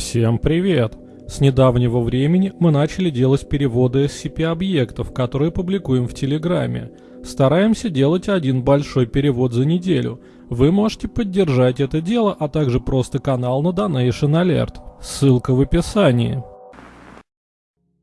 Всем привет! С недавнего времени мы начали делать переводы SCP-объектов, которые публикуем в Телеграме. Стараемся делать один большой перевод за неделю. Вы можете поддержать это дело, а также просто канал на Donation Alert. Ссылка в описании.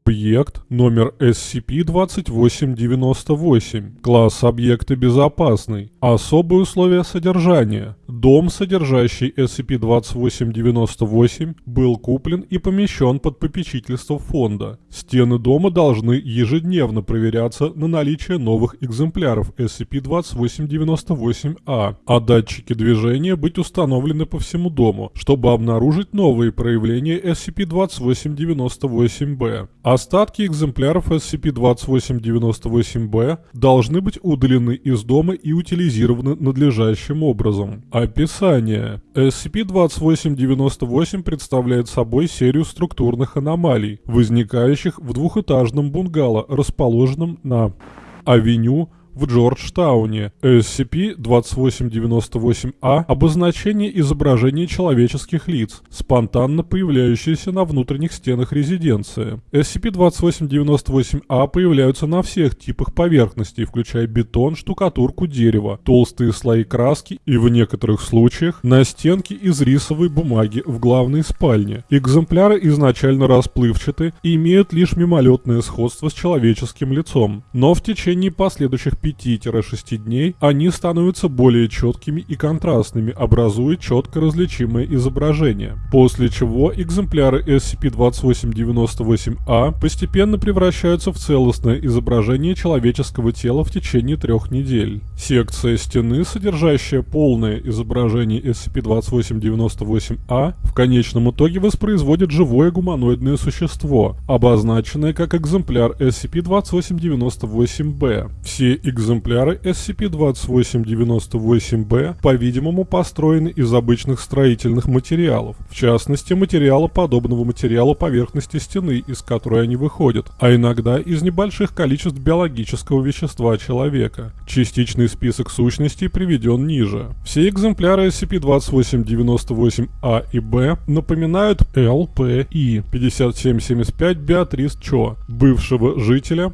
Объект номер SCP-2898. Класс объекта безопасный. Особые условия содержания. Дом, содержащий SCP-2898, был куплен и помещен под попечительство фонда. Стены дома должны ежедневно проверяться на наличие новых экземпляров SCP-2898-A, а датчики движения быть установлены по всему дому, чтобы обнаружить новые проявления SCP-2898-B. Остатки экземпляров SCP-2898-B должны быть удалены из дома и утилизированы надлежащим образом. Описание. SCP-2898 представляет собой серию структурных аномалий, возникающих в двухэтажном бунгало, расположенном на авеню в Джорджтауне. SCP-2898-A – обозначение изображения человеческих лиц, спонтанно появляющиеся на внутренних стенах резиденции. SCP-2898-A появляются на всех типах поверхностей, включая бетон, штукатурку, дерево, толстые слои краски и в некоторых случаях на стенки из рисовой бумаги в главной спальне. Экземпляры изначально расплывчаты и имеют лишь мимолетное сходство с человеческим лицом, но в течение последующих 5-6 дней они становятся более четкими и контрастными, образуя четко различимое изображение. После чего экземпляры SCP-2898-A постепенно превращаются в целостное изображение человеческого тела в течение трех недель. Секция стены, содержащая полное изображение SCP-2898-A, в конечном итоге воспроизводит живое гуманоидное существо, обозначенное как экземпляр SCP-2898-B. Все экземпляры SCP-2898-B, по-видимому, построены из обычных строительных материалов, в частности, материала подобного материала поверхности стены, из которой они выходят, а иногда из небольших количеств биологического вещества человека. Частичный список сущностей приведен ниже. Все экземпляры SCP-2898-A и B напоминают L, P, I 5775 Беатрис Чо, бывшего жителя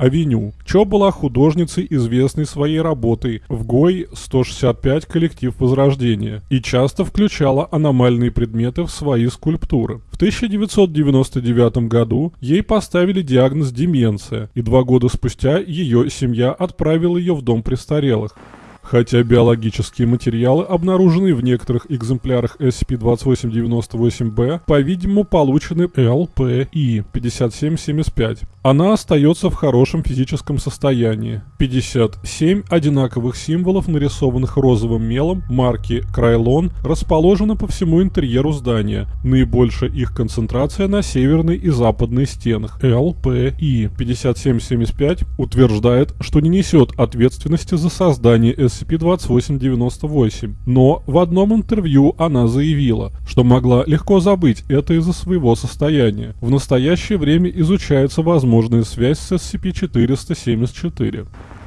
Авеню. Чо была художницей, известной своей работой в ГОИ 165 коллектив Возрождения и часто включала аномальные предметы в свои скульптуры. В 1999 году ей поставили диагноз деменция, и два года спустя ее семья отправила ее в дом престарелых. Хотя биологические материалы, обнаруженные в некоторых экземплярах SCP-2898-B, по-видимому получены LPI 5775. Она остается в хорошем физическом состоянии. 57 одинаковых символов, нарисованных розовым мелом, марки Крайлон, расположены по всему интерьеру здания. Наибольшая их концентрация на северной и западной стенах. LPI 5775 утверждает, что не несет ответственности за создание SCP-2898, но в одном интервью она заявила, что могла легко забыть это из-за своего состояния. В настоящее время изучается возможная связь с SCP-474.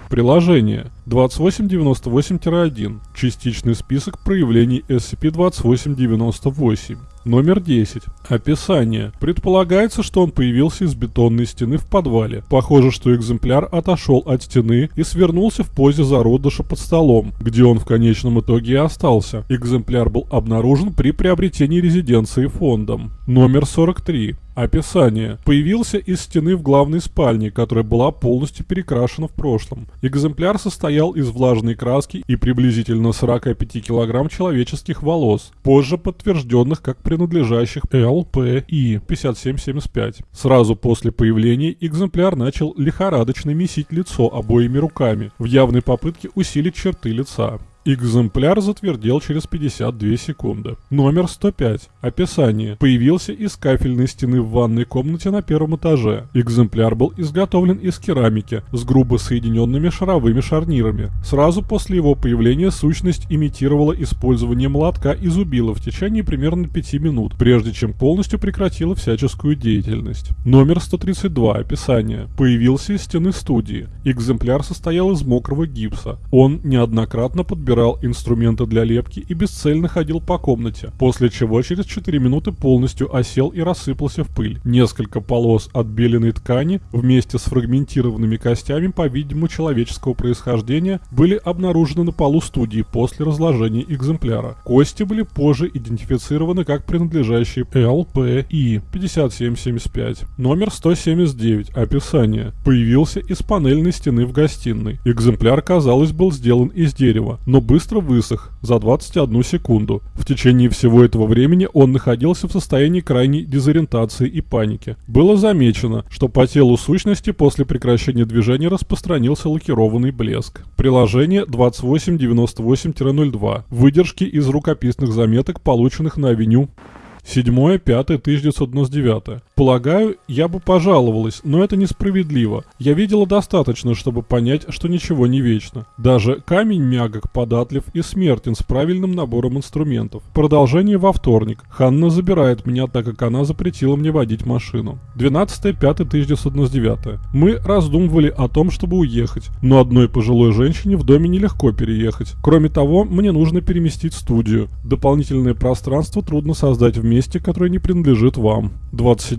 Приложение 2898-1. Частичный список проявлений SCP-2898. Номер 10. Описание. Предполагается, что он появился из бетонной стены в подвале. Похоже, что экземпляр отошел от стены и свернулся в позе зародыша под столом, где он в конечном итоге и остался. Экземпляр был обнаружен при приобретении резиденции фондом. Номер 43. Описание. Появился из стены в главной спальне, которая была полностью перекрашена в прошлом. Экземпляр состоял из влажной краски и приблизительно 45 кг человеческих волос, позже подтвержденных как принадлежащих ЛПИ 5775. Сразу после появления экземпляр начал лихорадочно месить лицо обоими руками, в явной попытке усилить черты лица. Экземпляр затвердел через 52 секунды. Номер 105. Описание. Появился из кафельной стены в ванной комнате на первом этаже. Экземпляр был изготовлен из керамики с грубо соединенными шаровыми шарнирами. Сразу после его появления сущность имитировала использование молотка и зубила в течение примерно 5 минут, прежде чем полностью прекратила всяческую деятельность. Номер 132. Описание. Появился из стены студии. Экземпляр состоял из мокрого гипса. Он неоднократно подбирал инструменты для лепки и бесцельно ходил по комнате, после чего через 4 минуты полностью осел и рассыпался в пыль. Несколько полос отбеленной ткани вместе с фрагментированными костями, по-видимому, человеческого происхождения, были обнаружены на полу студии после разложения экземпляра. Кости были позже идентифицированы как принадлежащие ЛПИ 5775. Номер 179. Описание. Появился из панельной стены в гостиной. Экземпляр, казалось, был сделан из дерева, но быстро высох за 21 секунду. В течение всего этого времени он находился в состоянии крайней дезориентации и паники. Было замечено, что по телу сущности после прекращения движения распространился лакированный блеск. Приложение 2898-02. Выдержки из рукописных заметок, полученных на авеню 7-5-1999. Полагаю, я бы пожаловалась, но это несправедливо. Я видела достаточно, чтобы понять, что ничего не вечно. Даже камень мягок, податлив и смертен с правильным набором инструментов. Продолжение во вторник. Ханна забирает меня, так как она запретила мне водить машину. 12-5-1999. Мы раздумывали о том, чтобы уехать, но одной пожилой женщине в доме нелегко переехать. Кроме того, мне нужно переместить студию. Дополнительное пространство трудно создать в месте, которое не принадлежит вам.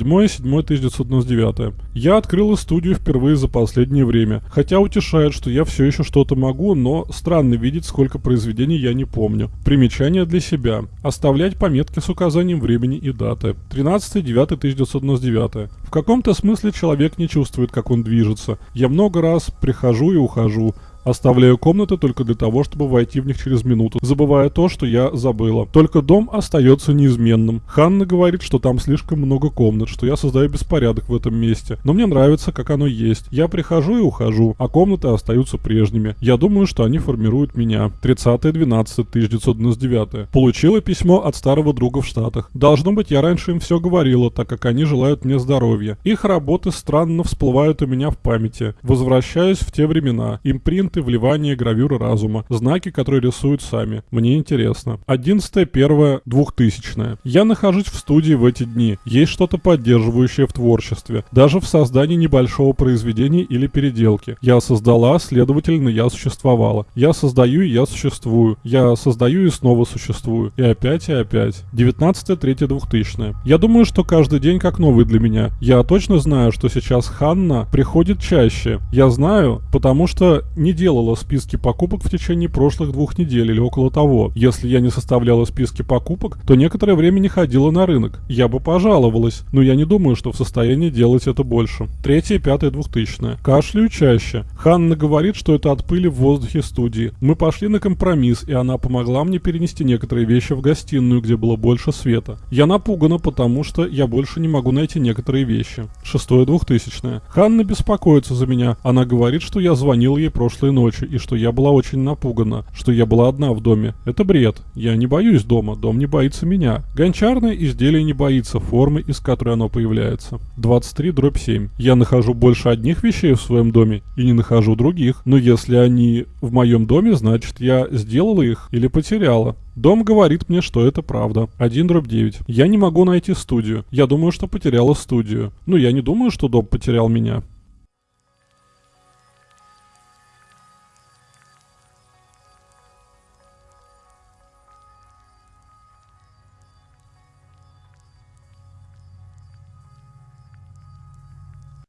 27.7.1999. Я открыла студию впервые за последнее время, хотя утешает, что я все еще что-то могу, но странно видеть, сколько произведений я не помню. Примечание для себя. Оставлять пометки с указанием времени и даты. 13.9.1999. В каком-то смысле человек не чувствует, как он движется. Я много раз прихожу и ухожу. Оставляю комнаты только для того, чтобы войти в них через минуту, забывая то, что я забыла. Только дом остается неизменным. Ханна говорит, что там слишком много комнат, что я создаю беспорядок в этом месте. Но мне нравится, как оно есть. Я прихожу и ухожу, а комнаты остаются прежними. Я думаю, что они формируют меня. 30.12.1999. Получила письмо от старого друга в Штатах. Должно быть, я раньше им все говорила, так как они желают мне здоровья. Их работы странно всплывают у меня в памяти. Возвращаюсь в те времена. Импринт элементы вливания гравюры разума, знаки, которые рисуют сами. Мне интересно. 11 1 2000 Я нахожусь в студии в эти дни. Есть что-то поддерживающее в творчестве. Даже в создании небольшого произведения или переделки. Я создала, следовательно, я существовала. Я создаю, и я существую. Я создаю и снова существую. И опять, и опять. 19 3 2000 Я думаю, что каждый день как новый для меня. Я точно знаю, что сейчас Ханна приходит чаще. Я знаю, потому что не делала списки покупок в течение прошлых двух недель или около того. Если я не составляла списки покупок, то некоторое время не ходила на рынок. Я бы пожаловалась, но я не думаю, что в состоянии делать это больше. Третье, пятое, двухтысячное. Кашляю чаще. Ханна говорит, что это от пыли в воздухе студии. Мы пошли на компромисс, и она помогла мне перенести некоторые вещи в гостиную, где было больше света. Я напугана, потому что я больше не могу найти некоторые вещи. Шестое, двухтысячное. Ханна беспокоится за меня. Она говорит, что я звонил ей прошлой ночи, и что я была очень напугана, что я была одна в доме. Это бред. Я не боюсь дома, дом не боится меня. Гончарное изделие не боится формы, из которой оно появляется. 23 дробь 7. Я нахожу больше одних вещей в своем доме и не нахожу других. Но если они в моем доме, значит я сделала их или потеряла. Дом говорит мне, что это правда. 1 дробь 9. Я не могу найти студию. Я думаю, что потеряла студию. Ну, я не думаю, что дом потерял меня.